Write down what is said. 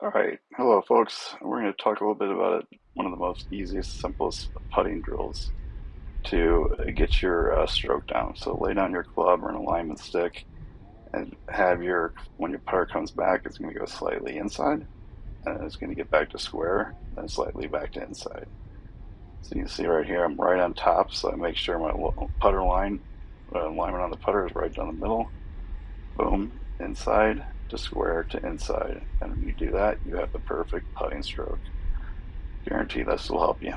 All right, hello folks. We're going to talk a little bit about it. one of the most easiest, simplest putting drills to get your uh, stroke down. So lay down your club or an alignment stick and have your, when your putter comes back, it's going to go slightly inside and it's going to get back to square, then slightly back to inside. So you can see right here, I'm right on top, so I make sure my putter line, uh, alignment on the putter is right down the middle. Boom, inside, to square to inside. And when you do that, you have the perfect putting stroke. Guarantee this will help you.